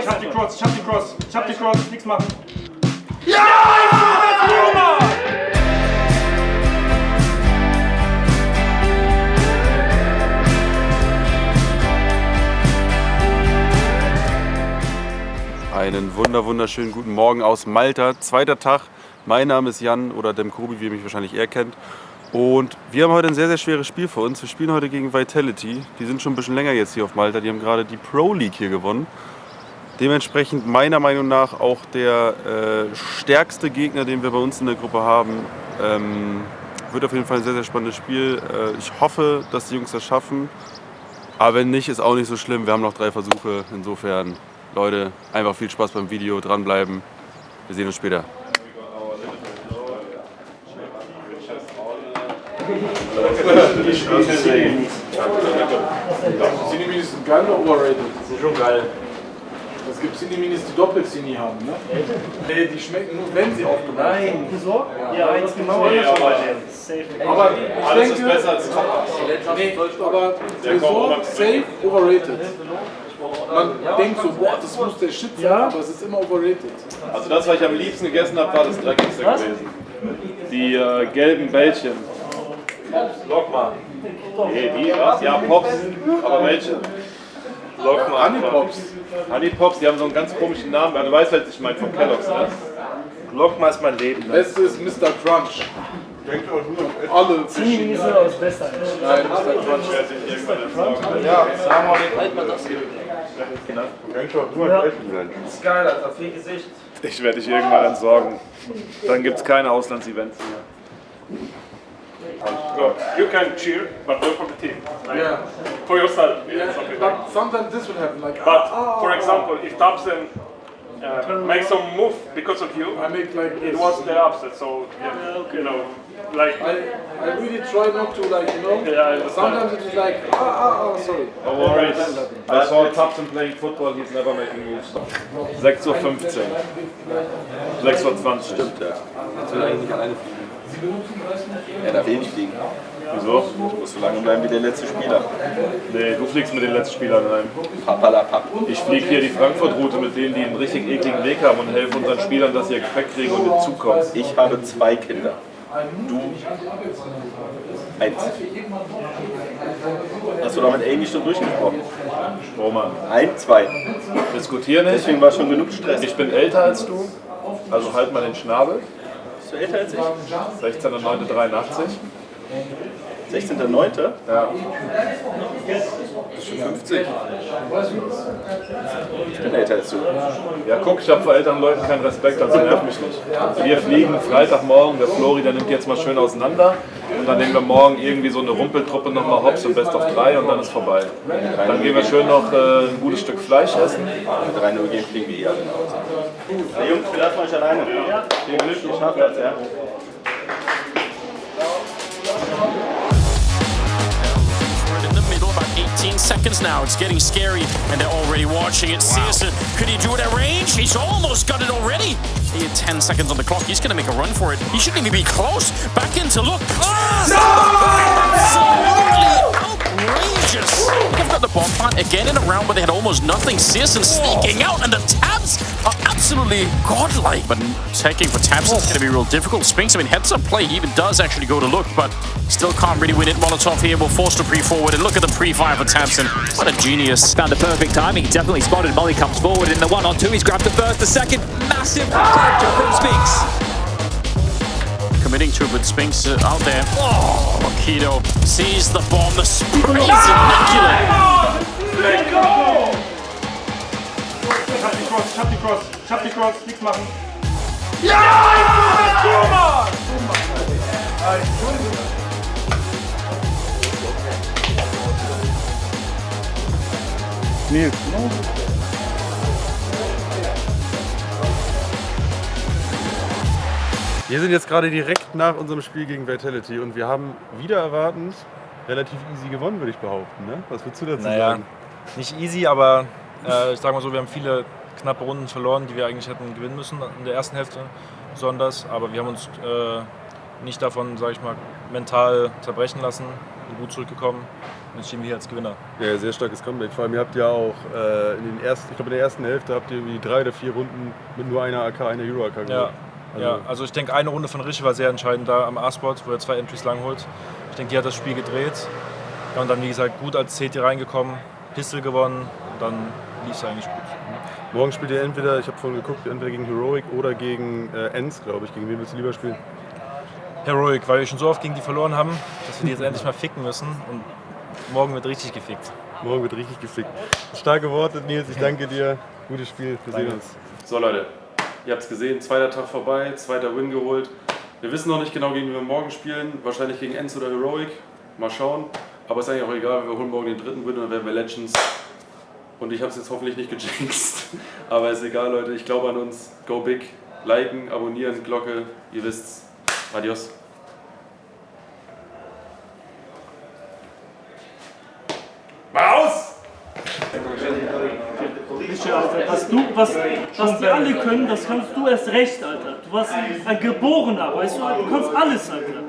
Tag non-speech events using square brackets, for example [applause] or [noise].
Ich hab die Cross, ich hab die Cross, ich hab die Cross, nichts machen. Ja! Einen wunder wunderschönen guten Morgen aus Malta. Zweiter Tag. Mein Name ist Jan oder Demkobi, wie ihr mich wahrscheinlich eher kennt. Und wir haben heute ein sehr, sehr schweres Spiel vor uns. Wir spielen heute gegen Vitality. Die sind schon ein bisschen länger jetzt hier auf Malta. Die haben gerade die Pro League hier gewonnen. Dementsprechend meiner Meinung nach auch der äh, stärkste Gegner, den wir bei uns in der Gruppe haben. Ähm, wird auf jeden Fall ein sehr, sehr spannendes Spiel. Äh, ich hoffe, dass die Jungs das schaffen. Aber wenn nicht, ist auch nicht so schlimm. Wir haben noch drei Versuche. Insofern, Leute, einfach viel Spaß beim Video, dranbleiben. Wir sehen uns später. Sind geil oder overrated? Sind schon geil. Es gibt Cineminis, die Doppel-Cini haben, ne? Nee, die schmecken nur, wenn sie aufgemacht Nein. Wieso? Ja, eins genau Nee, andersrum. aber-. Aber ich Alles denke, ist besser als Tapas. nee, aber Tresor, safe, overrated. Man denkt so, boah, das muss der Shit sein, Ja. aber es ist immer overrated. Also das, was ich am liebsten gegessen habe, war das dreckigste Was? gewesen. Die äh, gelben Bällchen. Lock mal. Nee, die, was? Ja, Pops. Aber welche? Lock mal. Honey Pops. Honey Pops, die haben so einen ganz komischen Namen. Ja, Du weißt, was ich meine, von Kellogg's, ne? Lockma ist mein Leben. Beste ist Mr. Crunch. Alle Ziemlich verschiedene. so aus Bester. Nein, Mr. Crunch. Ja, sagen wir den Halt mal das hier. Ist geil, Alter. Viel Gesicht. Ich werde dich irgendwann entsorgen. Dann gibt es keine Auslandsevents mehr. You can cheer, but not for the team. Like, Yeah. For yourself. It's okay. But sometimes this will happen, like, But ah, for ah, example, if Thompson uh, makes some move because of you, I make like it was the upset. So yeah, you know, like I, I really try not to like, you know, Yeah, sometimes it is like, ah, ah, ah, sorry. No worries. I saw Thompson playing football, he's never making moves. 6.15 Uhr. 6.20 Uhr. Stimmt, Ja. Jetzt will er eigentlich nicht alleine fliegen. Er darf eh nicht fliegen. Wieso? Muss so lange bleiben wie der letzte Spieler. Nee, du fliegst mit den letzten Spielern rein. Papalapap. Ich fliege hier die Frankfurt-Route mit denen, die einen richtig ekligen Weg haben und helfe unseren Spielern, dass sie ihr Gepäck kriegen und in Zug kommen. Ich habe zwei Kinder. Du eins. Hast du da mit Amy schon durchgesprochen? Roman, Ein, zwei. diskutier nicht. Deswegen war schon genug Stress. Ich bin älter als du, also halt mal den Schnabel. Bist du älter als ich? 16.09.83. 16.09. Ja. Bist schon 50. Ich bin älter als du. ja, guck, ich habe vor älteren Leuten keinen Respekt, also nerv mich nicht. Wir fliegen Freitagmorgen, der Flori, der nimmt jetzt mal schön auseinander und dann nehmen wir morgen irgendwie so eine Rumpeltruppe nochmal hops und best of drei und dann ist vorbei. Dann gehen wir schön noch äh, ein gutes Stück Fleisch essen. Mit 3 Uhr gehen fliegen wir eh alle nach Hause. Jungs, wir lassen euch alleine. Viel Glück, ihr schafft das, ja? Seconds now. It's getting scary, and they're already watching it. Searson, could he do it at range? He's almost got it already. He had 10 seconds on the clock. He's going to make a run for it. He shouldn't even be close. Back in to look. Ah, absolutely outrageous. They've got the bomb plant again in a round where they had almost nothing. Searson sneaking out, and the tabs are absolutely godlike. But taking for tabs is going to be real difficult. Spinks, I mean, heads up play. He even does actually go to look, but still can't really win it. Molotov here will force the pre-forward, and look at the pre-fire for Tabson. What a genius. Found the perfect timing. He definitely spotted Molly comes forward in the one on two. He's grabbed the first, the second. Massive capture from Spinks. Committing to it with Spinks uh, out there. Oh, Keto sees the bomb. The spray is immaculate. Ich hab die Cross, nichts machen. Wir sind jetzt gerade direkt nach unserem Spiel gegen Vitality und wir haben wieder erwartend relativ easy gewonnen, würde ich behaupten. Ne? Was würdest du dazu Naja, sagen? nicht easy, aber äh, ich sag mal so, wir haben viele knappe Runden verloren, die wir eigentlich hätten gewinnen müssen in der ersten Hälfte besonders. Aber wir haben uns äh, nicht davon, sag ich mal, mental zerbrechen lassen. sind gut zurückgekommen und jetzt stehen wir hier als Gewinner. Ja, sehr starkes Comeback. Vor allem, ihr habt ja auch äh, in den ersten, ich glaube in der ersten Hälfte habt ihr irgendwie drei oder vier Runden mit nur einer AK, einer Hero AK Ja, geholt. Also, ja, also ich denke, eine Runde von Rische war sehr entscheidend da am A-Spot, wo er zwei Entries lang holt. Ich denke, die hat das Spiel gedreht. Ja, und dann, wie gesagt, gut als CT reingekommen, Pistol gewonnen und dann lief es eigentlich gut. Morgen spielt ihr entweder, ich habe vorhin geguckt, entweder gegen Heroic oder gegen äh, Enns, glaube ich. Gegen wen willst du lieber spielen? Heroic, weil wir schon so oft gegen die verloren haben, dass wir die jetzt [laughs] endlich mal ficken müssen und morgen wird richtig gefickt. Morgen wird richtig gefickt. Starke Worte, Nils. Ich danke dir. Gutes Spiel. Wir sehen uns. So Leute, ihr habt es gesehen. Zweiter Tag vorbei, zweiter Win geholt. Wir wissen noch nicht genau, gegen wen wir morgen spielen. Wahrscheinlich gegen Enz oder Heroic. Mal schauen. Aber ist eigentlich auch egal. Wir holen morgen den dritten Win und dann werden wir Legends. Und ich habe es jetzt hoffentlich nicht gejinxt. [laughs] Aber ist egal, Leute. Ich glaube an uns. Go big. Liken, abonnieren, Glocke. Ihr wisst's. Adios. Alter, was du, was, was die alle können, das kannst du erst recht, Alter. Du warst ein Geborener, weißt du, du kannst alles, Alter.